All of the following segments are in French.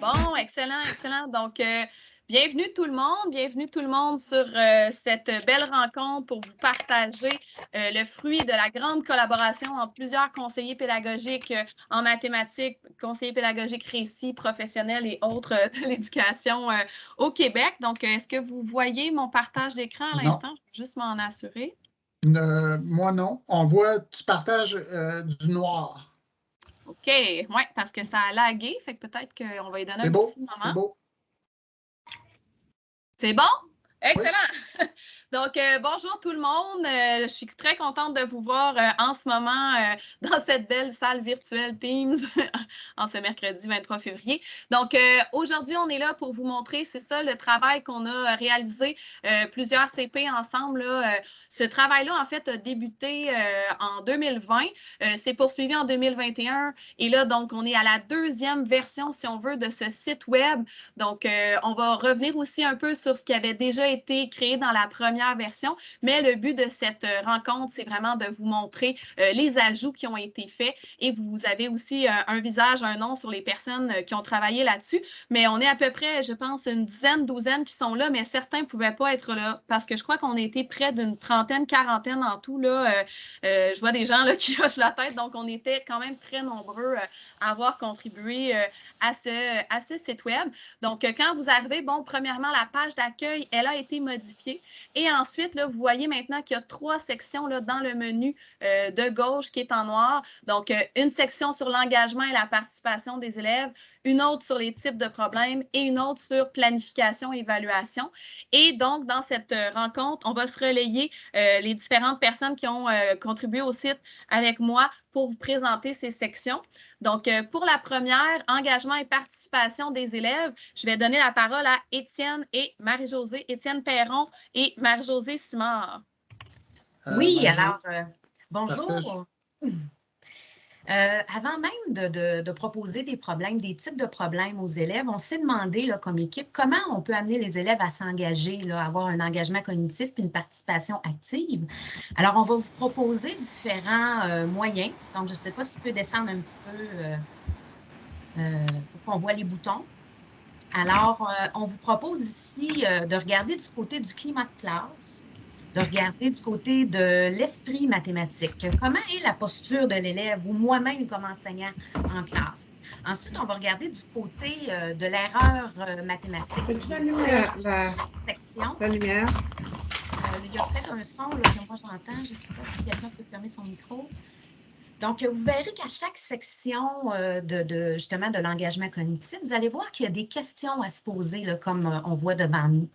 Bon, excellent, excellent. Donc, euh, bienvenue tout le monde, bienvenue tout le monde sur euh, cette belle rencontre pour vous partager euh, le fruit de la grande collaboration entre plusieurs conseillers pédagogiques en mathématiques, conseillers pédagogiques récits, professionnels et autres de l'éducation au Québec. Donc, est-ce que vous voyez mon partage d'écran à l'instant? Je vais juste m'en assurer. moi, non. On voit, tu partages du noir. OK, oui, parce que ça a lagué, fait que peut-être qu'on va y donner un beau, petit moment. C'est beau. C'est bon? Excellent! Donc, euh, bonjour tout le monde. Euh, je suis très contente de vous voir euh, en ce moment dans cette belle salle virtuelle Teams en ce mercredi 23 février. Donc, aujourd'hui, on est là pour vous montrer, c'est ça le travail qu'on a réalisé, plusieurs CP ensemble. ce travail-là, en fait, a débuté en 2020, c'est poursuivi en 2021 et là, donc, on est à la deuxième version, si on veut, de ce site web. Donc, on va revenir aussi un peu sur ce qui avait déjà été créé dans la première version. Mais le but de cette euh, rencontre, c'est vraiment de vous montrer euh, les ajouts qui ont été faits et vous avez aussi euh, un visage, un nom sur les personnes qui ont travaillé là-dessus. Mais on est à peu près, je pense, une dizaine, douzaine qui sont là, mais certains ne pouvaient pas être là parce que je crois qu'on était près d'une trentaine, quarantaine en tout. Là, je vois des gens là, qui hochent la tête, donc on était quand même très nombreux à avoir contribué à ce, à ce site web. Donc, quand vous arrivez, bon, premièrement, la page d'accueil, elle a été modifiée. Et ensuite, là, vous voyez maintenant qu'il y a trois sections dans le menu euh, de gauche qui est en noir. Donc, euh, une section sur l'engagement et la participation des élèves, une autre sur les types de problèmes et une autre sur planification et évaluation. Et donc, dans cette euh, rencontre, on va se relayer les différentes personnes qui ont contribué au site avec moi pour vous présenter ces sections. Donc, pour la première, engagement et participation des élèves, je vais donner la parole à Étienne et Marie-Josée, Étienne Perron et Marie-Josée Simard. Euh, oui, alors, euh, bonjour. Euh, avant même de, proposer des problèmes, des types de problèmes aux élèves, on s'est demandé là, comme équipe comment on peut amener les élèves à s'engager, à avoir un engagement cognitif et une participation active. Alors, on va vous proposer différents moyens. Donc, je ne sais pas si tu peux descendre un petit peu pour qu'on voit les boutons. Alors, euh, on vous propose ici euh, de regarder du côté du climat de classe, de regarder du côté de l'esprit mathématique. Comment est la posture de l'élève ou moi-même comme enseignant en classe? Ensuite, on va regarder du côté euh, de l'erreur mathématique. La lumière, la, section. La lumière? il y a peut-être un son là, que moi j'entends. Je ne sais pas si quelqu'un peut fermer son micro. Donc, vous verrez qu'à chaque section euh, de, justement de l'engagement cognitif, vous allez voir qu'il y a des questions à se poser, comme euh, on voit devant nous.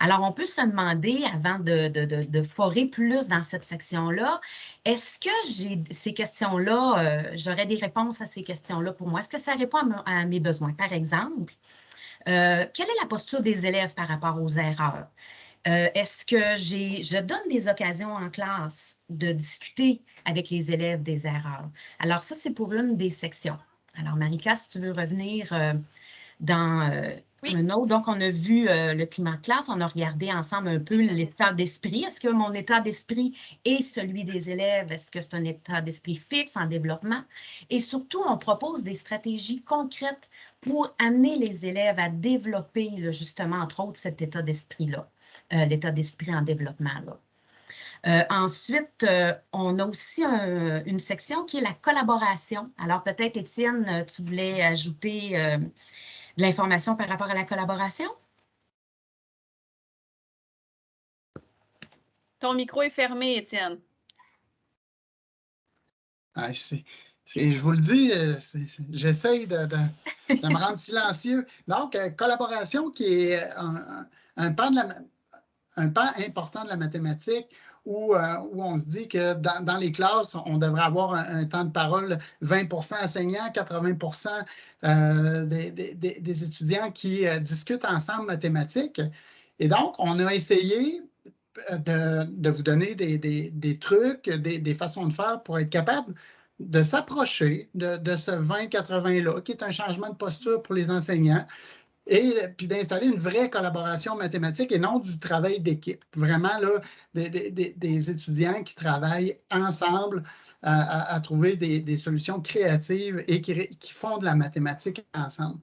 Alors, on peut se demander, avant de, forer plus dans cette section-là, est-ce que j'ai ces questions-là, euh, j'aurais des réponses à ces questions-là pour moi? Est-ce que ça répond à, mes besoins? Par exemple, quelle est la posture des élèves par rapport aux erreurs? est-ce que je donne des occasions en classe de discuter avec les élèves des erreurs? Alors ça, c'est pour une des sections. Alors Marika, si tu veux revenir euh, dans euh, un autre, donc on a vu euh, le climat de classe, on a regardé ensemble un peu l'état d'esprit. Est-ce que mon état d'esprit est celui des élèves? Est-ce que c'est un état d'esprit fixe en développement? Et surtout, on propose des stratégies concrètes pour amener les élèves à développer justement, entre autres, cet état d'esprit-là, l'état d'esprit en développement. Là. Euh, ensuite, euh, on a aussi une section qui est la collaboration. Alors, peut-être, Étienne, euh, tu voulais ajouter de l'information par rapport à la collaboration? Ton micro est fermé, Étienne. Ah, je vous le dis, j'essaye de, me rendre silencieux. Donc, collaboration qui est un, pan un pan important de la mathématique euh, où, on se dit que dans, les classes, on devrait avoir un, temps de parole 20% enseignants, 80% euh, des, étudiants qui euh, discutent ensemble mathématiques. Et donc, on a essayé de, vous donner des, trucs, des, façons de faire pour être capable de s'approcher de, ce 20-80-là, qui est un changement de posture pour les enseignants, et puis d'installer une vraie collaboration mathématique et non du travail d'équipe. Vraiment, là, des, étudiants qui travaillent ensemble à, trouver des, solutions créatives et qui, font de la mathématique ensemble.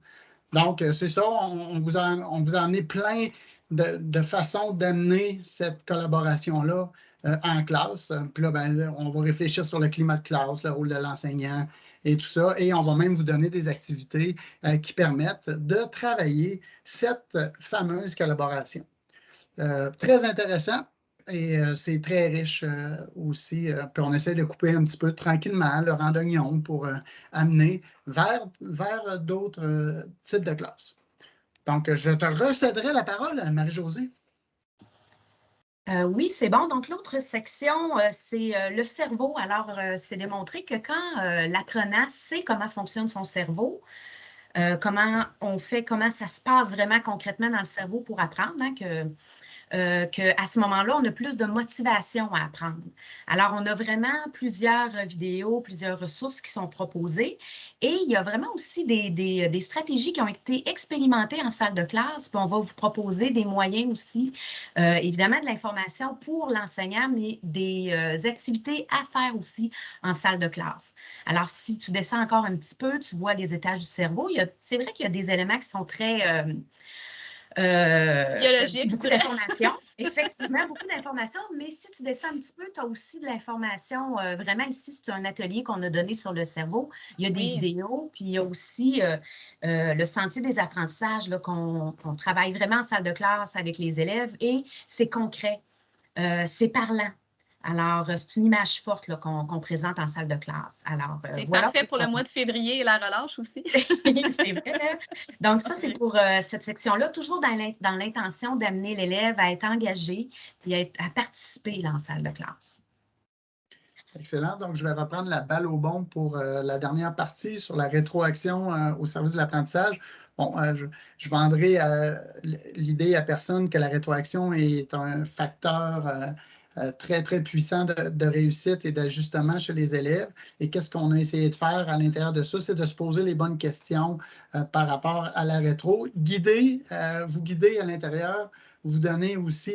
Donc, c'est ça, on, vous a, on vous plein de, de façons d'amener cette collaboration-là en classe. Puis là, ben, on va réfléchir sur le climat de classe, le rôle de l'enseignant, et tout ça. Et on va même vous donner des activités euh, qui permettent de travailler cette fameuse collaboration. Euh, très intéressant et euh, c'est très riche aussi. puis on essaie de couper un petit peu tranquillement le rang pour amener vers, vers d'autres types de classes. Donc, je te recéderai la parole, Marie-Josée. Euh, oui, c'est bon. Donc, l'autre section, euh, c'est euh, le cerveau. Alors, c'est démontré que quand l'apprenant sait comment fonctionne son cerveau, comment on fait, comment ça se passe vraiment concrètement dans le cerveau pour apprendre, hein, euh, qu'à ce moment-là, on a plus de motivation à apprendre. Alors, on a vraiment plusieurs vidéos, plusieurs ressources qui sont proposées et il y a vraiment aussi des, stratégies qui ont été expérimentées en salle de classe. Puis on va vous proposer des moyens aussi, euh, évidemment, de l'information pour l'enseignant, mais des euh, activités à faire aussi en salle de classe. Alors, si tu descends encore un petit peu, tu vois les étages du cerveau. C'est vrai qu'il y a des éléments qui sont très euh, Biologique. Beaucoup d'informations. Effectivement, beaucoup d'informations. Mais si tu descends un petit peu, tu as aussi de l'information. Euh, vraiment, ici, c'est un atelier qu'on a donné sur le cerveau. Il y a des vidéos, puis il y a aussi euh, le sentier des apprentissages qu'on travaille vraiment en salle de classe avec les élèves et c'est concret. c'est parlant. Alors, euh, c'est une image forte qu'on présente en salle de classe. Alors, euh, c'est parfait pour le mois de février et la relâche aussi. c'est vrai. Donc, ça, c'est pour euh, cette section-là, toujours dans l'intention d'amener l'élève à être engagé et à, participer en salle de classe. Excellent. Donc, je vais reprendre la balle au bon pour la dernière partie sur la rétroaction au service de l'apprentissage. Bon, je, je, vendrai l'idée à personne que la rétroaction est un facteur euh, très, très puissant de, réussite et d'ajustement chez les élèves. Et qu'est-ce qu'on a essayé de faire à l'intérieur de ça? C'est de se poser les bonnes questions euh, par rapport à la rétro. Guider, euh, vous guider à l'intérieur, vous donner aussi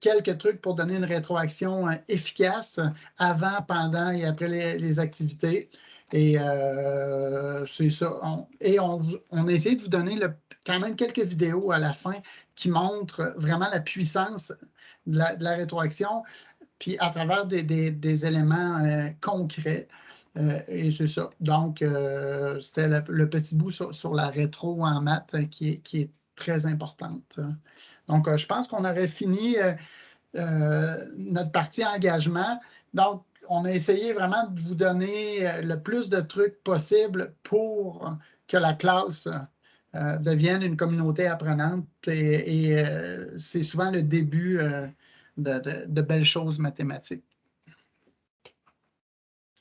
quelques trucs pour donner une rétroaction efficace avant, pendant et après les, activités. Et c'est ça. et on, on, a essayé de vous donner quand même quelques vidéos à la fin qui montrent vraiment la puissance de la, rétroaction, puis à travers des, éléments euh, concrets. Euh, et c'est ça. Donc, euh, c'était le, petit bout sur, la rétro en maths qui est, qui est très importante. Donc, je pense qu'on aurait fini notre partie engagement. Donc, on a essayé vraiment de vous donner le plus de trucs possible pour que la classe euh, deviennent une communauté apprenante et, euh, c'est souvent le début euh, de, belles choses mathématiques.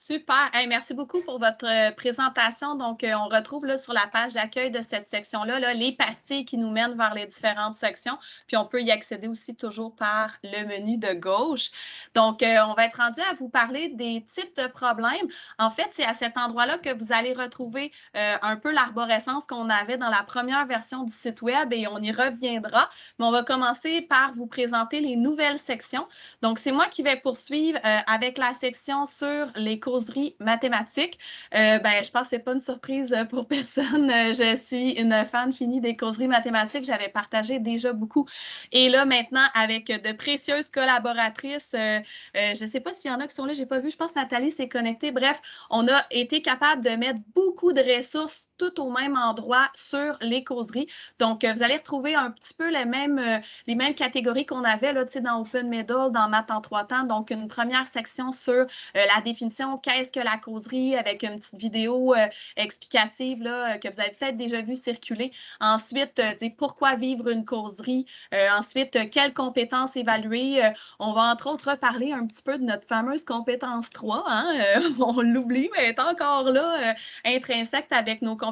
Super. merci beaucoup pour votre euh, présentation. Donc, euh, on retrouve là, sur la page d'accueil de cette section-là les pastilles qui nous mènent vers les différentes sections. Puis, on peut y accéder aussi toujours par le menu de gauche. Donc, euh, on va être rendu à vous parler des types de problèmes. En fait, c'est à cet endroit-là que vous allez retrouver un peu l'arborescence qu'on avait dans la première version du site Web et on y reviendra. Mais on va commencer par vous présenter les nouvelles sections. Donc, c'est moi qui vais poursuivre avec la section sur les cours mathématiques. Euh, ben, je pense que ce n'est pas une surprise euh, pour personne. Euh, je suis une fan finie des causeries mathématiques. J'avais partagé déjà beaucoup. Et là, maintenant, avec de précieuses collaboratrices, je ne sais pas s'il y en a qui sont là, je n'ai pas vu. Je pense que Nathalie s'est connectée. Bref, on a été capable de mettre beaucoup de ressources tout au même endroit sur les causeries. Donc, euh, vous allez retrouver un petit peu les mêmes, euh, les mêmes catégories qu'on avait là, dans Open Middle, dans Math en trois temps. Donc, une première section sur euh, la définition, qu'est-ce que la causerie, avec une petite vidéo explicative là, que vous avez peut-être déjà vu circuler. Ensuite, pourquoi vivre une causerie? ensuite, quelles compétences évaluer? on va entre autres parler un petit peu de notre fameuse compétence 3. Hein? on l'oublie, mais elle est encore là, intrinsèque avec nos compétences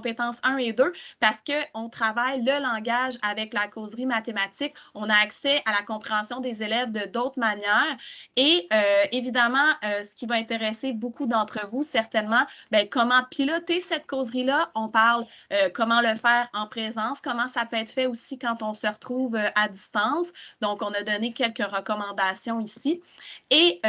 1 et 2 parce qu'on travaille le langage avec la causerie mathématique. On a accès à la compréhension des élèves de d'autres manières. Et euh, évidemment, euh, ce qui va intéresser beaucoup d'entre vous, certainement, ben, comment piloter cette causerie-là? On parle euh, comment le faire en présence, comment ça peut être fait aussi quand on se retrouve à distance? Donc, on a donné quelques recommandations ici. Et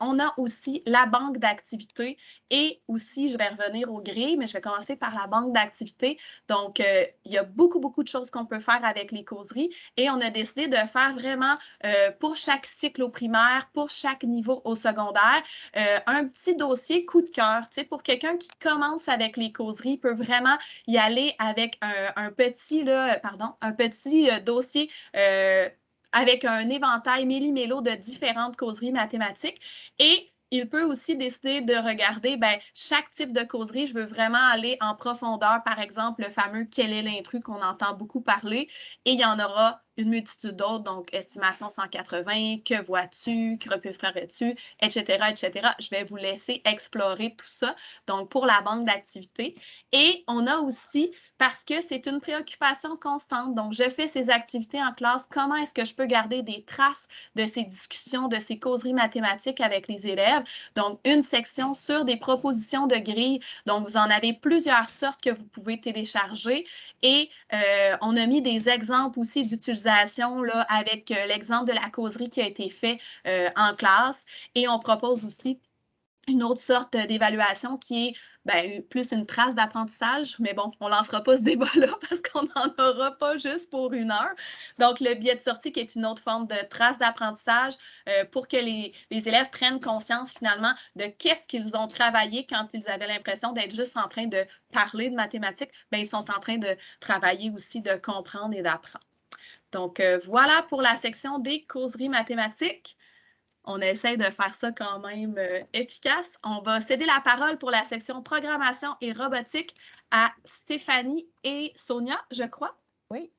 on a aussi la banque d'activités et aussi, je vais revenir au gris, mais je vais commencer par la banque d'activités. Donc, euh, il y a beaucoup, beaucoup de choses qu'on peut faire avec les causeries et on a décidé de faire vraiment euh, pour chaque cycle au primaire, pour chaque niveau au secondaire, euh, un petit dossier coup de cœur. Tu sais, pour quelqu'un qui commence avec les causeries, peut vraiment y aller avec un, petit, là, pardon, un petit dossier avec un éventail méli-mélo de différentes causeries mathématiques et il peut aussi décider de regarder ben, chaque type de causerie. Je veux vraiment aller en profondeur, par exemple, le fameux quel est l'intrus qu'on entend beaucoup parler. Et il y en aura une multitude d'autres, donc estimation 180, que vois-tu, que ferais-tu, etc., etc. Je vais vous laisser explorer tout ça, donc pour la banque d'activités. Et on a aussi, parce que c'est une préoccupation constante, donc je fais ces activités en classe, comment est-ce que je peux garder des traces de ces discussions, de ces causeries mathématiques avec les élèves? Donc, une section sur des propositions de grille. Donc, vous en avez plusieurs sortes que vous pouvez télécharger. Et euh, on a mis des exemples aussi d'utilisation avec euh, l'exemple de la causerie qui a été fait euh, en classe. Et on propose aussi une autre sorte d'évaluation qui est ben, plus une trace d'apprentissage, mais bon, on ne lancera pas ce débat-là parce qu'on n'en aura pas juste pour une heure. Donc, le biais de sortie qui est une autre forme de trace d'apprentissage euh, pour que les, les, élèves prennent conscience finalement de qu'est-ce qu'ils ont travaillé quand ils avaient l'impression d'être juste en train de parler de mathématiques. Bien, ils sont en train de travailler aussi, de comprendre et d'apprendre. Donc, euh, voilà pour la section des causeries mathématiques. On essaie de faire ça quand même euh, efficace. On va céder la parole pour la section programmation et robotique à Stéphanie et Sonia, je crois. Oui.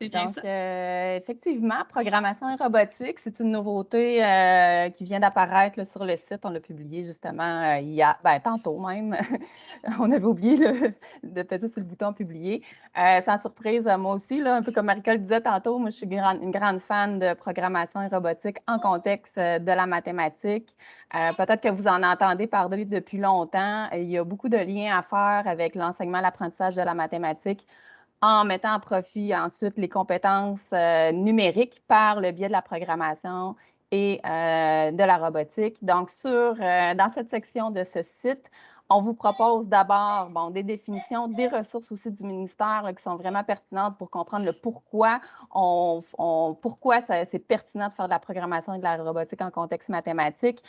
Donc, euh, effectivement, programmation et robotique, c'est une nouveauté euh, qui vient d'apparaître sur le site. On l'a publié justement euh, il y a, ben, tantôt même. on avait oublié de peser sur le bouton publier. sans surprise, moi aussi, là, un peu comme Marie-Claude disait tantôt, moi, je suis une grande fan de programmation et robotique en contexte de la mathématique. Peut-être que vous en entendez parler depuis longtemps. Il y a beaucoup de liens à faire avec l'enseignement, l'apprentissage de la mathématique en mettant en profit ensuite les compétences euh, numériques par le biais de la programmation et euh, de la robotique. Donc, sur, euh, dans cette section de ce site, on vous propose d'abord bon, des définitions, des ressources aussi du ministère qui sont vraiment pertinentes pour comprendre le pourquoi, on, pourquoi c'est pertinent de faire de la programmation et de la robotique en contexte mathématique.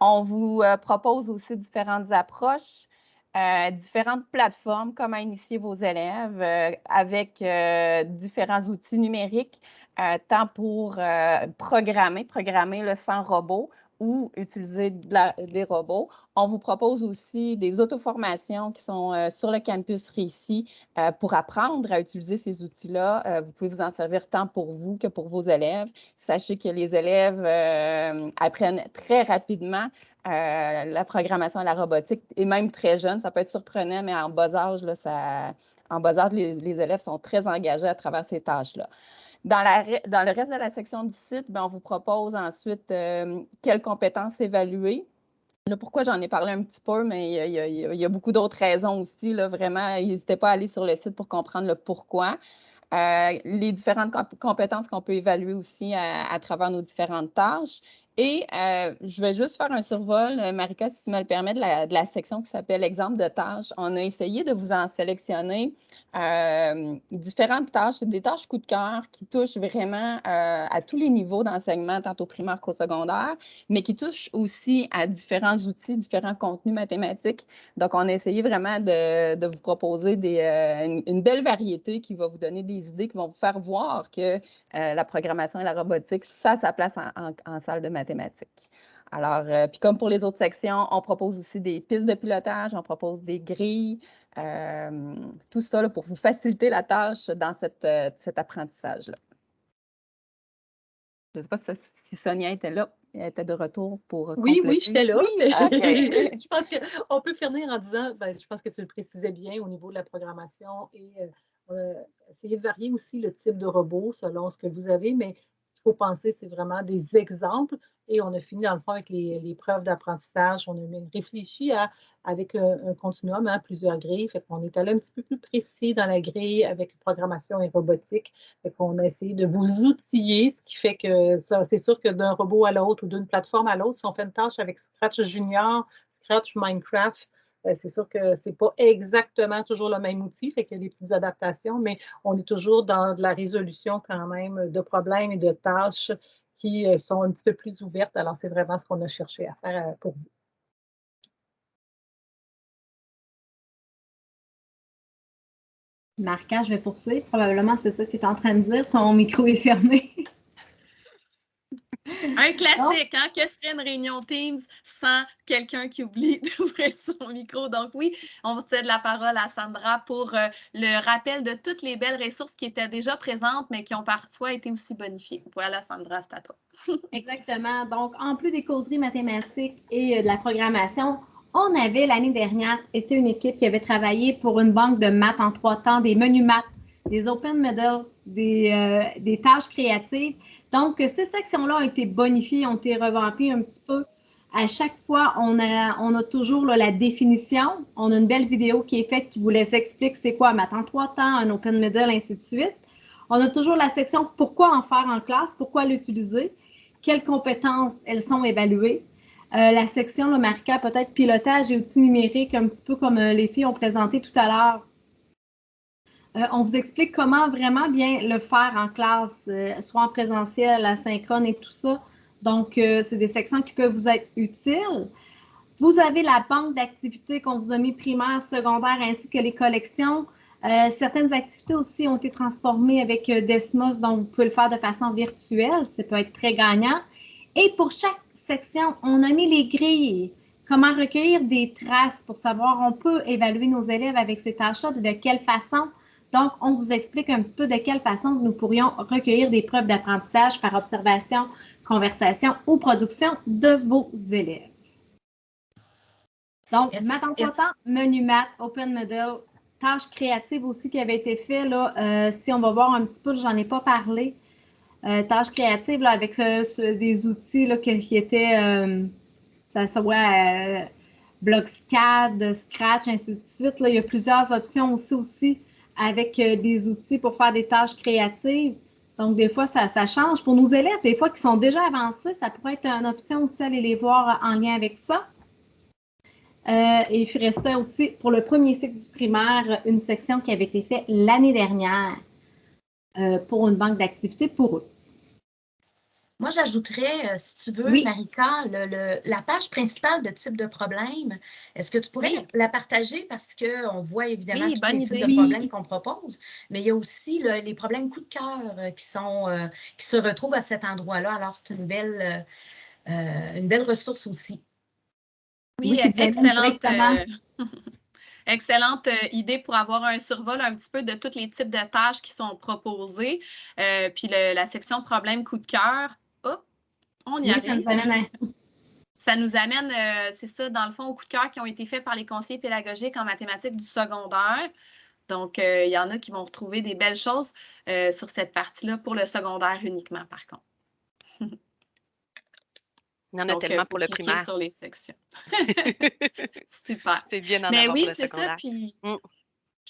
On vous propose aussi différentes approches euh, différentes plateformes, comment initier vos élèves euh, avec euh, différents outils numériques, tant pour programmer, programmer le sans robot ou utiliser des robots. On vous propose aussi des auto-formations qui sont sur le campus Récit pour apprendre à utiliser ces outils-là. vous pouvez vous en servir tant pour vous que pour vos élèves. Sachez que les élèves apprennent très rapidement euh, la programmation et la robotique, et même très jeune, ça peut être surprenant, mais en bas âge, là, ça, en bas âge, les, élèves sont très engagés à travers ces tâches-là. Dans, le reste de la section du site, bien, on vous propose ensuite euh, quelles compétences évaluer. Là, pourquoi j'en ai parlé un petit peu, mais il y a, beaucoup d'autres raisons aussi. Vraiment, n'hésitez pas à aller sur le site pour comprendre le pourquoi. Euh, les différentes compétences qu'on peut évaluer aussi à, travers nos différentes tâches. Et euh, je vais juste faire un survol, euh, Marika, si tu me le permets, de la, section qui s'appelle Exemple de tâches. On a essayé de vous en sélectionner euh, différentes tâches, des tâches coup de cœur qui touchent vraiment à tous les niveaux d'enseignement, tant au primaire qu'au secondaire, mais qui touchent aussi à différents outils, différents contenus mathématiques. Donc, on a essayé vraiment de, vous proposer une, belle variété qui va vous donner des idées, qui vont vous faire voir que la programmation et la robotique, ça a place en, salle de mathématiques. Alors, euh, puis comme pour les autres sections, on propose aussi des pistes de pilotage, on propose des grilles, euh, tout ça pour vous faciliter la tâche dans cette, euh, cet apprentissage-là. Je ne sais pas si, Sonia était là, elle était de retour pour. Oui, oui, j'étais là. je pense qu'on peut finir en disant, ben, je pense que tu le précisais bien au niveau de la programmation et essayer de varier aussi le type de robot selon ce que vous avez, mais faut penser, c'est vraiment des exemples. Et on a fini, dans le fond, avec les, preuves d'apprentissage. On a réfléchi à, avec un, continuum, hein, plusieurs grilles. Fait qu'on est allé un petit peu plus précis dans la grille avec programmation et robotique. Fait qu'on a essayé de vous outiller, ce qui fait que c'est sûr que d'un robot à l'autre ou d'une plateforme à l'autre, si on fait une tâche avec Scratch Junior, Scratch Minecraft, c'est sûr que ce n'est pas exactement toujours le même outil, fait qu'il y a des petites adaptations, mais on est toujours dans la résolution quand même de problèmes et de tâches qui euh, sont un petit peu plus ouvertes. Alors, c'est vraiment ce qu'on a cherché à faire euh, pour vous. Marca, je vais poursuivre. Probablement, c'est ça que tu es en train de dire. Ton micro est fermé. Un classique, hein? Que serait une réunion Teams sans quelqu'un qui oublie d'ouvrir son micro? Donc oui, on va cède la parole à Sandra pour euh, le rappel de toutes les belles ressources qui étaient déjà présentes, mais qui ont parfois été aussi bonifiées. Voilà, Sandra, c'est à toi. Exactement. Donc, en plus des causeries mathématiques et euh, de la programmation, on avait l'année dernière été une équipe qui avait travaillé pour une banque de maths en trois temps, des menus maths, des open medals, des, euh, des tâches créatives. Donc, ces sections-là ont été bonifiées, ont été revampées un petit peu. À chaque fois, on a, toujours la définition. On a une belle vidéo qui est faite qui vous laisse expliquer c'est quoi maths en trois temps, un open middle, ainsi de suite. On a toujours la section pourquoi en faire en classe, pourquoi l'utiliser, quelles compétences elles sont évaluées. Euh, la section, le marqueur peut-être pilotage et outils numériques, un petit peu comme euh, les filles ont présenté tout à l'heure euh, on vous explique comment vraiment bien le faire en classe, euh, soit en présentiel, asynchrone et tout ça. Donc, euh, c'est des sections qui peuvent vous être utiles. Vous avez la banque d'activités qu'on vous a mis primaire, secondaire, ainsi que les collections. certaines activités aussi ont été transformées avec Desmos, donc vous pouvez le faire de façon virtuelle. Ça peut être très gagnant. Et pour chaque section, on a mis les grilles. Comment recueillir des traces pour savoir, on peut évaluer nos élèves avec ces tâches-là, de quelle façon donc, on vous explique un petit peu de quelle façon nous pourrions recueillir des preuves d'apprentissage par observation, conversation ou production de vos élèves. Donc, maths en temps, menu maths, open middle, tâches créatives aussi qui avaient été faites. Là, euh, si on va voir un petit peu, j'en ai pas parlé. Euh, tâches créatives là, avec des outils là, qui, étaient, euh, ça soit BlockSCAD, Scratch, ainsi de suite. Là, il y a plusieurs options aussi, aussi avec euh, des outils pour faire des tâches créatives. Donc, des fois, ça, change. Pour nos élèves, des fois qui sont déjà avancés, ça pourrait être une option aussi d'aller les voir en lien avec ça. Euh, et il restait aussi, pour le premier cycle du primaire, une section qui avait été faite l'année dernière euh, pour une banque d'activités pour eux. Moi, j'ajouterais, euh, si tu veux, Marika, la page principale de type de problème. Est-ce que tu pourrais la, partager? Parce qu'on voit évidemment tous les types de problèmes qu'on propose, mais il y a aussi les problèmes coup de cœur euh, qui, sont, euh, qui se retrouvent à cet endroit-là. Alors, c'est une belle, une belle ressource aussi. Oui, excellente. Excellente idée pour avoir un survol un petit peu de tous les types de tâches qui sont proposées. puis la section problème coup de cœur, on y arrive. Ça nous amène, euh, c'est ça, dans le fond, au coup de cœur qui ont été faits par les conseillers pédagogiques en mathématiques du secondaire. Donc, euh, il y en a qui vont retrouver des belles choses euh, sur cette partie-là pour le secondaire uniquement, par contre. Il y en a tellement pour le primaire. sur les sections. Super. C'est bien Mais oui, c'est ça. Puis, mm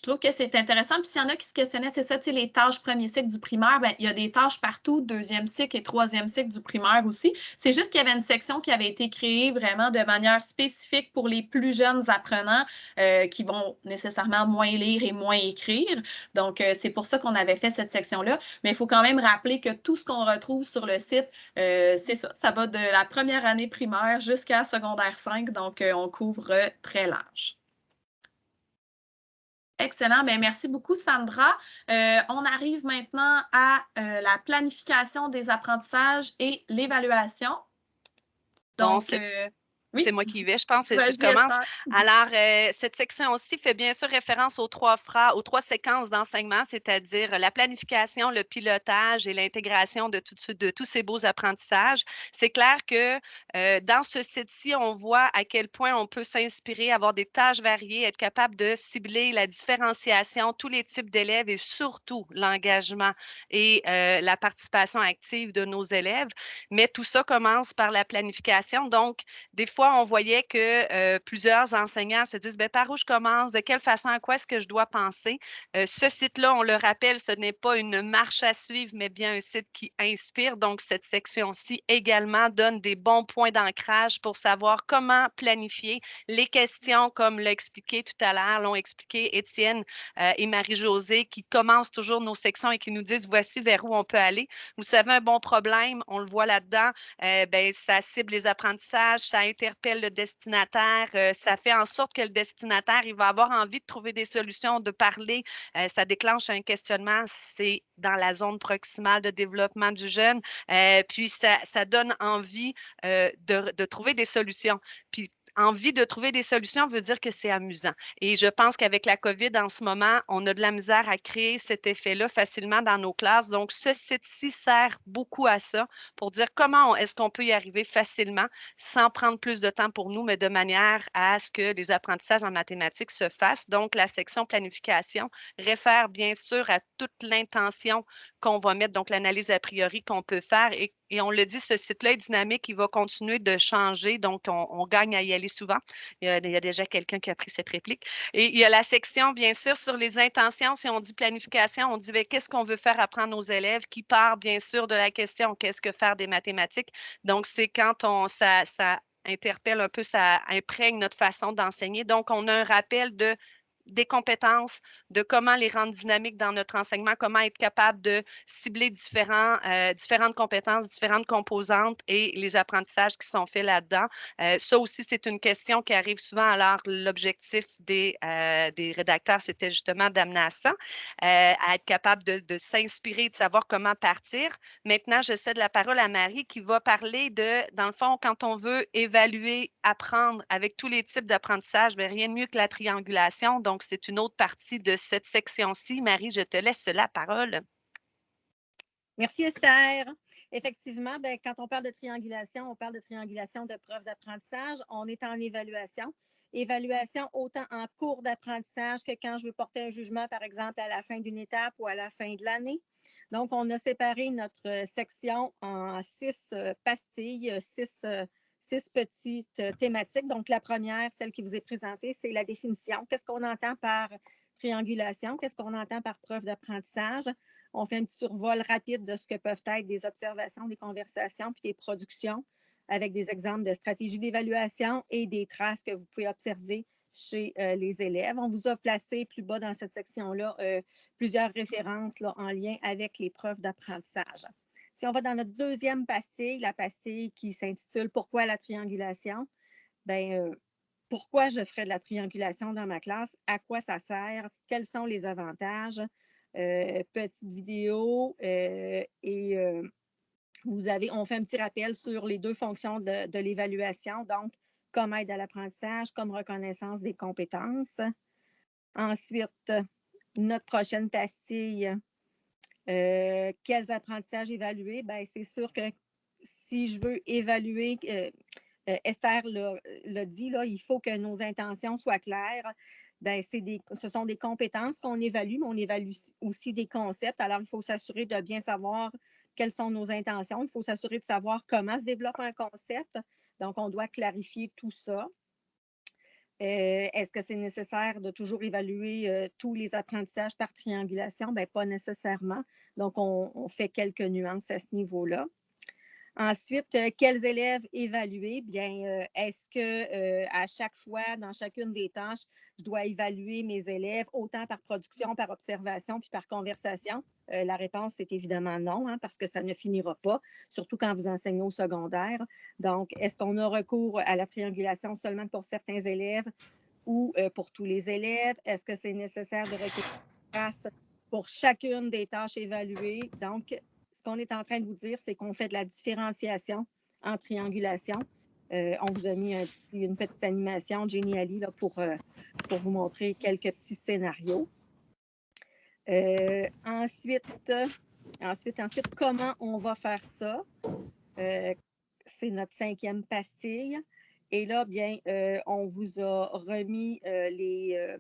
je trouve que c'est intéressant. Puis s'il y en a qui se questionnaient, c'est ça, tu sais, les tâches premier cycle du primaire, bien, il y a des tâches partout, deuxième cycle et troisième cycle du primaire aussi. C'est juste qu'il y avait une section qui avait été créée vraiment de manière spécifique pour les plus jeunes apprenants euh, qui vont nécessairement moins lire et moins écrire. Donc, euh, c'est pour ça qu'on avait fait cette section-là. Mais il faut quand même rappeler que tout ce qu'on retrouve sur le site, euh, c'est ça. Ça va de la première année primaire jusqu'à secondaire 5. Donc, on couvre très large. Excellent. Bien, merci beaucoup, Sandra. Euh, on arrive maintenant à euh, la planification des apprentissages et l'évaluation. Donc, euh, C'est moi qui y vais, je pense. Je commence. Alors, euh, cette section aussi fait bien sûr référence aux trois phrases, aux trois séquences d'enseignement, c'est-à-dire la planification, le pilotage et l'intégration de, de, tous ces beaux apprentissages. C'est clair que euh, dans ce site-ci, on voit à quel point on peut s'inspirer, avoir des tâches variées, être capable de cibler la différenciation, tous les types d'élèves et surtout l'engagement et euh, la participation active de nos élèves. Mais tout ça commence par la planification. Donc, des fois, on voyait que euh, plusieurs enseignants se disent, ben, par où je commence, de quelle façon, à quoi est-ce que je dois penser? Euh, ce site-là, on le rappelle, ce n'est pas une marche à suivre, mais bien un site qui inspire. Donc, cette section-ci également donne des bons points d'ancrage pour savoir comment planifier les questions, comme l'a expliqué tout à l'heure, l'ont expliqué Étienne euh, et Marie-Josée, qui commencent toujours nos sections et qui nous disent, voici vers où on peut aller. Vous savez, un bon problème, on le voit là-dedans, ben, ça cible les apprentissages, ça intéresse interpelle le destinataire. Euh, ça fait en sorte que le destinataire, il va avoir envie de trouver des solutions, de parler. Euh, ça déclenche un questionnement. C'est dans la zone proximale de développement du jeune. Euh, puis ça, donne envie de, de, trouver des solutions. Puis envie de trouver des solutions veut dire que c'est amusant. Et je pense qu'avec la COVID en ce moment, on a de la misère à créer cet effet-là facilement dans nos classes. Donc, ce site-ci sert beaucoup à ça pour dire comment est-ce qu'on peut y arriver facilement sans prendre plus de temps pour nous, mais de manière à ce que les apprentissages en mathématiques se fassent. Donc, la section planification réfère bien sûr à toute l'intention qu'on va mettre, donc l'analyse a priori qu'on peut faire. Et, on le dit, ce site-là est dynamique, il va continuer de changer, donc on, gagne à y aller souvent. Il y a, déjà quelqu'un qui a pris cette réplique. Et il y a la section, bien sûr, sur les intentions. Si on dit planification, on dit ben, qu'est-ce qu'on veut faire apprendre aux élèves, qui part bien sûr de la question qu'est-ce que faire des mathématiques? Donc, c'est quand on ça interpelle un peu, ça imprègne notre façon d'enseigner. Donc, on a un rappel de des compétences, de comment les rendre dynamiques dans notre enseignement, comment être capable de cibler différents, euh, différentes compétences, différentes composantes et les apprentissages qui sont faits là-dedans. Euh, ça aussi, c'est une question qui arrive souvent. Alors, l'objectif des, euh, des rédacteurs, c'était justement d'amener à ça, à être capable de, de s'inspirer, de savoir comment partir. Maintenant, je cède la parole à Marie qui va parler de, dans le fond, quand on veut évaluer, apprendre avec tous les types d'apprentissage, rien de mieux que la triangulation. Donc, c'est une autre partie de cette section-ci. Marie, je te laisse la parole. Merci Esther. Effectivement, ben, quand on parle de triangulation, on parle de triangulation de preuves d'apprentissage. On est en évaluation. Évaluation autant en cours d'apprentissage que quand je veux porter un jugement, par exemple, à la fin d'une étape ou à la fin de l'année. Donc, on a séparé notre section en six euh, pastilles, six euh, six petites euh, thématiques. Donc, la première, celle qui vous est présentée, c'est la définition. Qu'est-ce qu'on entend par triangulation? Qu'est-ce qu'on entend par preuve d'apprentissage? On fait un petit survol rapide de ce que peuvent être des observations, des conversations, puis des productions avec des exemples de stratégies d'évaluation et des traces que vous pouvez observer chez euh, les élèves. On vous a placé plus bas dans cette section-là euh, plusieurs références en lien avec les preuves d'apprentissage. Si on va dans notre deuxième pastille, la pastille qui s'intitule Pourquoi la triangulation? Ben, euh, pourquoi je ferais de la triangulation dans ma classe? À quoi ça sert? Quels sont les avantages? Euh, petite vidéo euh, et vous avez, on fait un petit rappel sur les deux fonctions de, de l'évaluation, donc comme aide à l'apprentissage, comme reconnaissance des compétences. Ensuite, notre prochaine pastille, euh, quels apprentissages évaluer? Ben, c'est sûr que si je veux évaluer, euh, euh, Esther l'a dit, là, il faut que nos intentions soient claires. Ben, des, ce sont des compétences qu'on évalue, mais on évalue aussi des concepts. Alors, il faut s'assurer de bien savoir quelles sont nos intentions. Il faut s'assurer de savoir comment se développe un concept. Donc, on doit clarifier tout ça. Euh, est-ce que c'est nécessaire de toujours évaluer euh, tous les apprentissages par triangulation? Bien, pas nécessairement. Donc, on fait quelques nuances à ce niveau-là. Ensuite, euh, quels élèves évaluer? Bien, euh, est-ce que euh, à chaque fois, dans chacune des tâches, je dois évaluer mes élèves autant par production, par observation, puis par conversation? la réponse est évidemment non, hein, parce que ça ne finira pas, surtout quand vous enseignez au secondaire. Donc, est-ce qu'on a recours à la triangulation seulement pour certains élèves ou pour tous les élèves? Est-ce que c'est nécessaire de recourir pour chacune des tâches évaluées? Ce qu'on est en train de vous dire, c'est qu'on fait de la différenciation en triangulation. on vous a mis une petite animation Geniali là, pour, pour vous montrer quelques petits scénarios. ensuite, ensuite, ensuite, comment on va faire ça? C'est notre cinquième pastille. Et là, bien, on vous a remis les,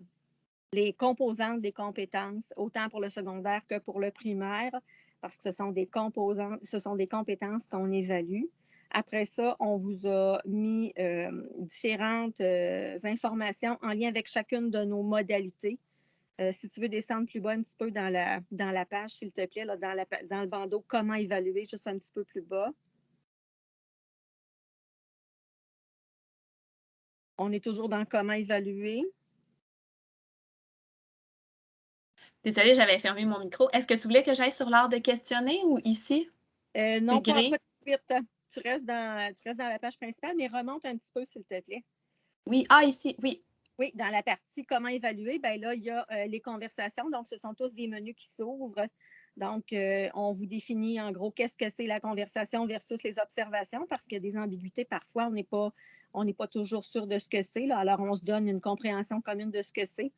les composantes des compétences, autant pour le secondaire que pour le primaire, parce que ce sont des composantes, ce sont des compétences qu'on évalue. Après ça, on vous a mis euh, différentes euh, informations en lien avec chacune de nos modalités. Euh, si tu veux descendre plus bas un petit peu dans la, dans la page, s'il te plaît, là, dans le bandeau, comment évaluer, juste un petit peu plus bas. On est toujours dans comment évaluer. Désolée, j'avais fermé mon micro. Est-ce que tu voulais que j'aille sur l'art de questionner ou ici? Euh, non, pas, tout de suite. Tu restes, dans, tu restes dans la page principale, mais remonte un petit peu, s'il te plaît. Oui, ah, ici, oui. Oui, dans la partie comment évaluer, ben là, il y a euh, les conversations. Donc, ce sont tous des menus qui s'ouvrent. Donc, euh, on vous définit en gros qu'est-ce que c'est la conversation versus les observations, parce qu'il y a des ambiguïtés. Parfois, on n'est pas, pas toujours sûr de ce que c'est. Alors, on se donne une compréhension commune de ce que c'est.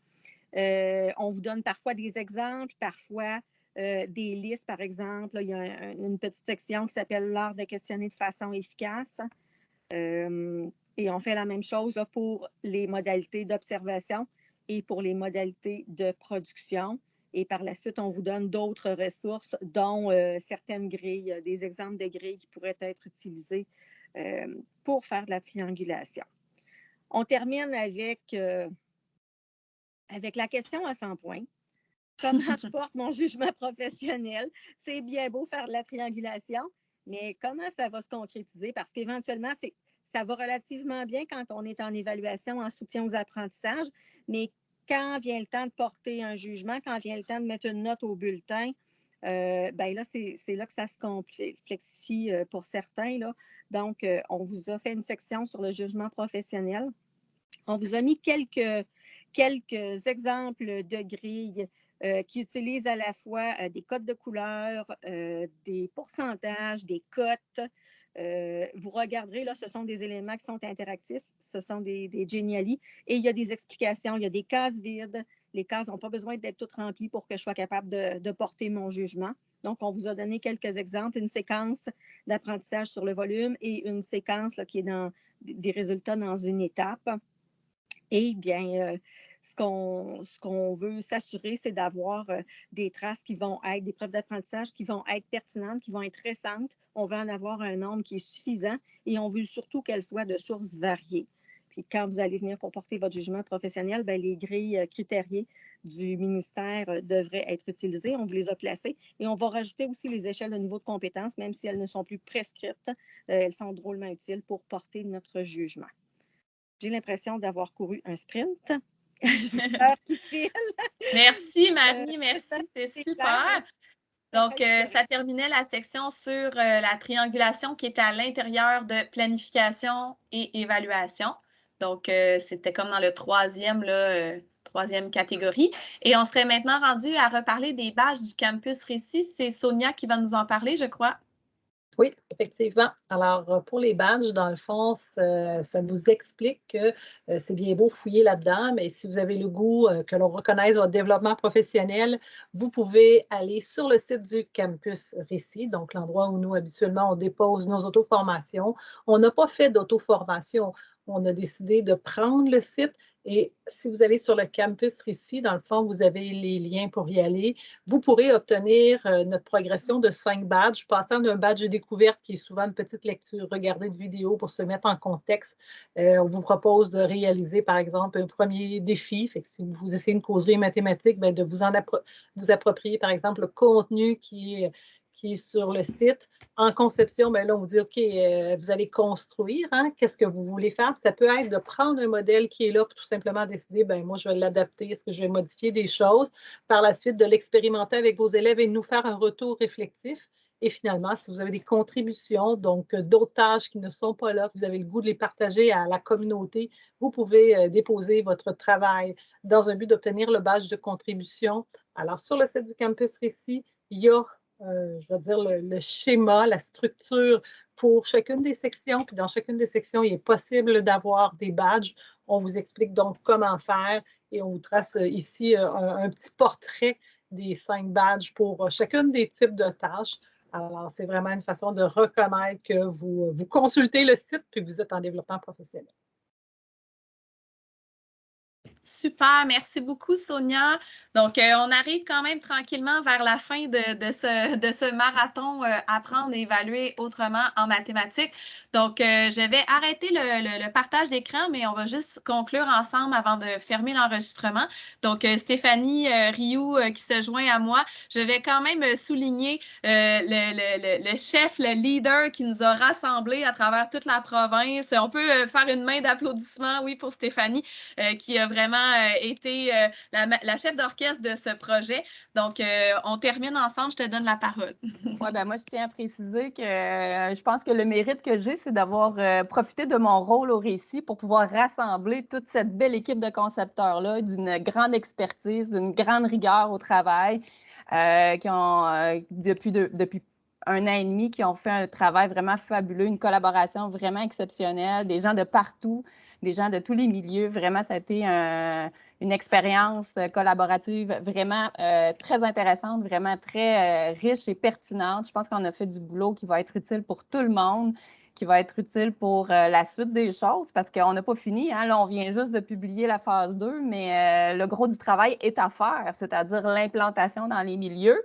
Euh, on vous donne parfois des exemples, parfois euh, des listes, par exemple. il y a une petite section qui s'appelle l'art de questionner de façon efficace. Euh, et on fait la même chose pour les modalités d'observation et pour les modalités de production. Et par la suite, on vous donne d'autres ressources, dont certaines grilles, des exemples de grilles qui pourraient être utilisées pour faire de la triangulation. On termine avec avec la question à 100 points. Comment je porte mon jugement professionnel? C'est bien beau faire de la triangulation, mais comment ça va se concrétiser? Parce qu'éventuellement, ça va relativement bien quand on est en évaluation, en soutien aux apprentissages, mais quand vient le temps de porter un jugement, quand vient le temps de mettre une note au bulletin, euh, ben là, c'est là que ça se complexifie euh, pour certains. Là. Donc, euh, on vous a fait une section sur le jugement professionnel. On vous a mis quelques, quelques exemples de grilles euh, qui utilisent à la fois euh, des codes de couleur, euh, des pourcentages, des cotes. vous regarderez, là, ce sont des éléments qui sont interactifs, ce sont des, des et il y a des explications, il y a des cases vides. Les cases n'ont pas besoin d'être toutes remplies pour que je sois capable de, porter mon jugement. Donc, on vous a donné quelques exemples, une séquence d'apprentissage sur le volume et une séquence qui est dans des résultats dans une étape. Et bien, euh, ce qu'on veut s'assurer, c'est d'avoir euh, des traces qui vont être, des preuves d'apprentissage qui vont être pertinentes, qui vont être récentes. On veut en avoir un nombre qui est suffisant et on veut surtout qu'elles soient de sources variées. Puis quand vous allez venir pour porter votre jugement professionnel, bien, les grilles euh, critériées du ministère devraient être utilisées. On vous les a placées et on va rajouter aussi les échelles de niveau de compétence, même si elles ne sont plus prescrites. elles sont drôlement utiles pour porter notre jugement. J'ai l'impression d'avoir couru un sprint. merci, Marie, euh, merci, c'est super. Donc, euh, ça terminait la section sur euh, la triangulation qui est à l'intérieur de planification et évaluation. Donc, c'était comme dans le troisième, là, troisième catégorie. Et on serait maintenant rendu à reparler des badges du campus Récit. C'est Sonia qui va nous en parler, je crois. Oui, effectivement. Alors, euh, pour les badges, dans le fond, ça, vous explique que euh, c'est bien beau fouiller là-dedans, mais si vous avez le goût euh, que l'on reconnaisse votre développement professionnel, vous pouvez aller sur le site du campus Récit, donc l'endroit où nous, habituellement, on dépose nos auto-formations. On n'a pas fait d'auto-formation. On a décidé de prendre le site et si vous allez sur le campus ici, dans le fond, vous avez les liens pour y aller. Vous pourrez obtenir euh, notre progression de cinq badges, passant d'un badge de découverte qui est souvent une petite lecture, regarder de vidéos pour se mettre en contexte. Euh, on vous propose de réaliser, par exemple, un premier défi. Si vous essayez une causerie mathématique, bien, de vous, en vous approprier, par exemple, le contenu qui est qui est sur le site. En conception, bien là, on vous dit, OK, euh, vous allez construire, hein, qu'est-ce que vous voulez faire? ça peut être de prendre un modèle qui est là pour tout simplement décider, bien, moi, je vais l'adapter, est-ce que je vais modifier des choses? Par la suite, de l'expérimenter avec vos élèves et nous faire un retour réflectif. Et finalement, si vous avez des contributions, donc euh, d'autres tâches qui ne sont pas là, vous avez le goût de les partager à la communauté, vous pouvez euh, déposer votre travail dans un but d'obtenir le badge de contribution. Alors, sur le site du Campus Récit, il y a euh, je vais dire, le, schéma, la structure pour chacune des sections. Puis dans chacune des sections, il est possible d'avoir des badges. On vous explique donc comment faire et on vous trace ici un, petit portrait des cinq badges pour chacune des types de tâches. Alors, c'est vraiment une façon de reconnaître que vous, vous consultez le site puis vous êtes en développement professionnel. Super, merci beaucoup Sonia. Donc, euh, on arrive quand même tranquillement vers la fin de, ce, marathon euh, Apprendre et évaluer autrement en mathématiques. Donc, euh, je vais arrêter le, partage d'écran, mais on va juste conclure ensemble avant de fermer l'enregistrement. Donc, Stéphanie Rioux qui se joint à moi, je vais quand même souligner le, chef, le leader qui nous a rassemblés à travers toute la province. On peut faire une main d'applaudissement, oui, pour Stéphanie, qui a vraiment euh, été euh, la, chef d'orchestre de ce projet. Donc, euh, on termine ensemble. Je te donne la parole. oui, ben moi, je tiens à préciser que je pense que le mérite que j'ai, c'est d'avoir profité de mon rôle au récit pour pouvoir rassembler toute cette belle équipe de concepteurs-là, d'une grande expertise, d'une grande rigueur au travail, qui ont, depuis, depuis un an et demi qui ont fait un travail vraiment fabuleux, une collaboration vraiment exceptionnelle, des gens de partout, des gens de tous les milieux. Vraiment, ça a été une expérience collaborative vraiment euh, très intéressante, vraiment très euh, riche et pertinente. Je pense qu'on a fait du boulot qui va être utile pour tout le monde qui va être utile pour euh, la suite des choses parce qu'on n'a pas fini. Hein. Là, on vient juste de publier la phase 2, mais le gros du travail est à faire, c'est-à-dire l'implantation dans les milieux.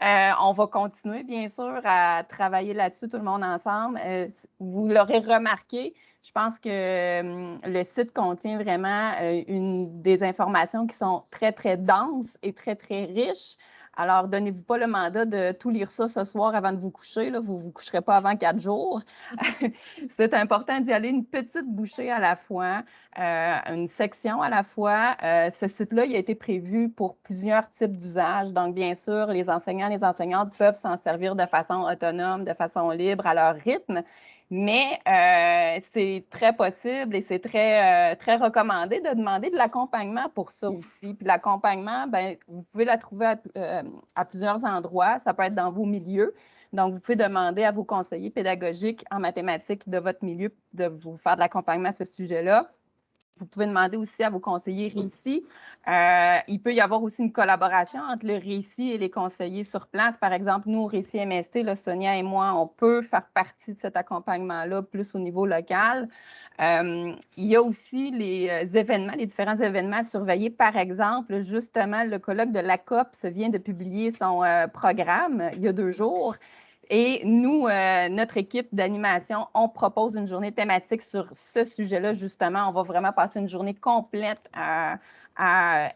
Euh, on va continuer, bien sûr, à travailler là-dessus, tout le monde ensemble. Euh, vous l'aurez remarqué, je pense que hum, le site contient vraiment euh, des informations qui sont très, très denses et très, très riches. Alors, donnez-vous pas le mandat de tout lire ça ce soir avant de vous coucher. Vous ne vous coucherez pas avant quatre jours. c'est important d'y aller une petite bouchée à la fois, euh, une section à la fois. Euh, ce site-là, il a été prévu pour plusieurs types d'usages. Donc, bien sûr, les enseignants, les enseignantes peuvent s'en servir de façon autonome, de façon libre, à leur rythme. Mais euh, c'est très possible et c'est très, euh, très recommandé de demander de l'accompagnement pour ça aussi. Puis l'accompagnement, ben, vous pouvez la trouver euh, à, plusieurs endroits. Ça peut être dans vos milieux. Donc, vous pouvez demander à vos conseillers pédagogiques en mathématiques de votre milieu de vous faire de l'accompagnement à ce sujet-là. Vous pouvez demander aussi à vos conseillers récits. Euh, il peut y avoir aussi une collaboration entre le récit et les conseillers sur place. Par exemple, nous, au récit MST, Sonia et moi, on peut faire partie de cet accompagnement-là plus au niveau local. Euh, il y a aussi les euh, événements, les différents événements à surveiller. Par exemple, justement, le colloque de la COPS vient de publier son programme il y a deux jours. Et nous, euh, notre équipe d'animation, on propose une journée thématique sur ce sujet-là, justement. On va vraiment passer une journée complète à,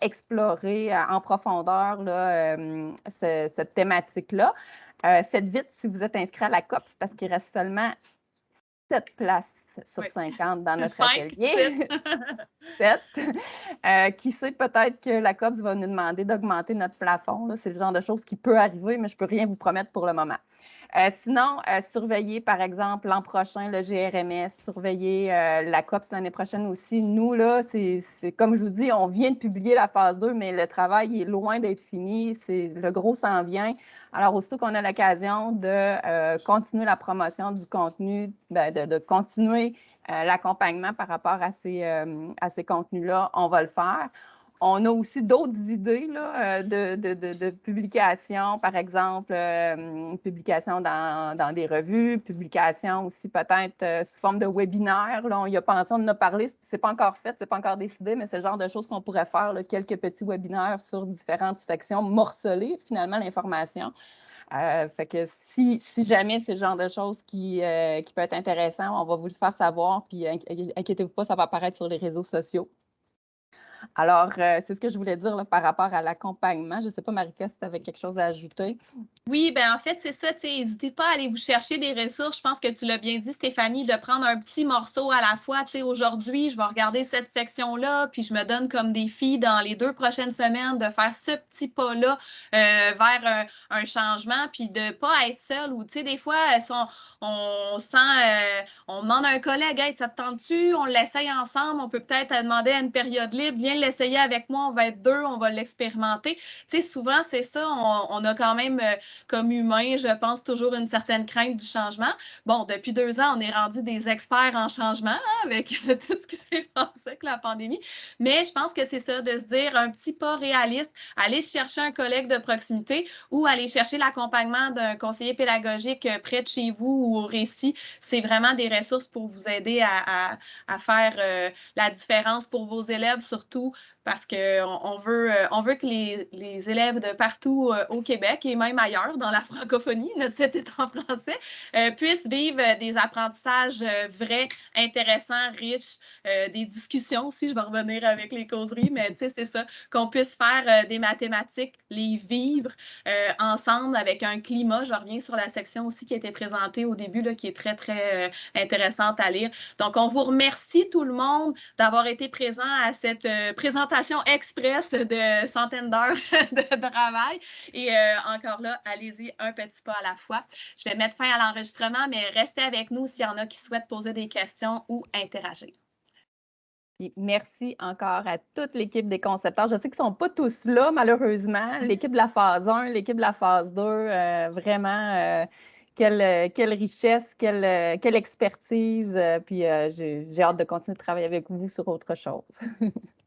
explorer en profondeur euh, cette thématique-là. Euh, faites vite si vous êtes inscrit à la COPS parce qu'il reste seulement sept places sur 50 dans notre atelier. 7. qui sait, peut-être que la COPS va nous demander d'augmenter notre plafond. C'est le genre de choses qui peut arriver, mais je ne peux rien vous promettre pour le moment. Euh, sinon, euh, surveiller, par exemple, l'an prochain le GRMS, surveiller euh, la COPS l'année prochaine aussi. Nous, là, c'est comme je vous dis, on vient de publier la phase 2, mais le travail est loin d'être fini. Le gros s'en vient. Alors, aussitôt qu'on a l'occasion de continuer la promotion du contenu, ben, de, continuer l'accompagnement par rapport à ces, à ces contenus-là, on va le faire. On a aussi d'autres idées euh, de, de, de, publication, par exemple, euh, publication dans, des revues, publication aussi peut-être euh, sous forme de webinaire. Là, on y a pensé, on en a parlé, c'est pas encore fait, c'est pas encore décidé, mais c'est le genre de choses qu'on pourrait faire, quelques petits webinaires sur différentes sections, morceler finalement l'information. que si, jamais c'est le genre de choses qui, qui peut être intéressant, on va vous le faire savoir. Puis inquiétez-vous pas, ça va apparaître sur les réseaux sociaux. Alors, euh, c'est ce que je voulais dire par rapport à l'accompagnement. Je ne sais pas, Marika, si tu avais quelque chose à ajouter. Oui, bien en fait, c'est ça. N'hésitez pas à aller vous chercher des ressources. Je pense que tu l'as bien dit, Stéphanie, de prendre un petit morceau à la fois. Aujourd'hui, je vais regarder cette section-là, puis je me donne comme défi dans les deux prochaines semaines de faire ce petit pas-là euh, vers un, changement, puis de ne pas être seul. Ou, tu sais, des fois, on, sent, euh, on demande à un collègue, hey, ça te tente-tu? On l'essaye ensemble. On peut peut-être demander à une période libre, l'essayer avec moi, on va être deux, on va l'expérimenter. Tu sais, souvent, c'est ça, on, a quand même, euh, comme humain, je pense, toujours une certaine crainte du changement. Bon, depuis deux ans, on est rendu des experts en changement hein, avec tout ce qui s'est passé avec la pandémie. Mais je pense que c'est ça, de se dire un petit pas réaliste, aller chercher un collègue de proximité ou aller chercher l'accompagnement d'un conseiller pédagogique près de chez vous ou au récit. C'est vraiment des ressources pour vous aider à, faire euh, la différence pour vos élèves, surtout sous parce qu'on on veut, euh, on veut que les, élèves de partout euh, au Québec et même ailleurs dans la francophonie, notre site est en français, euh, puissent vivre des apprentissages vrais, intéressants, riches, des discussions aussi, je vais revenir avec les causeries, mais tu sais, c'est ça, qu'on puisse faire des mathématiques, les vivre ensemble avec un climat. Je reviens sur la section aussi qui a été présentée au début, là, qui est très, très intéressante à lire. Donc, on vous remercie tout le monde d'avoir été présent à cette présentation express de centaines d'heures de travail. Et euh, encore là, allez-y un petit pas à la fois. Je vais mettre fin à l'enregistrement, mais restez avec nous s'il y en a qui souhaitent poser des questions ou interagir. merci encore à toute l'équipe des concepteurs. Je sais qu'ils ne sont pas tous là, malheureusement. L'équipe de la phase 1, l'équipe de la phase 2, euh, vraiment, euh, quelle, quelle, richesse, quelle, quelle expertise. puis j'ai hâte de continuer de travailler avec vous sur autre chose.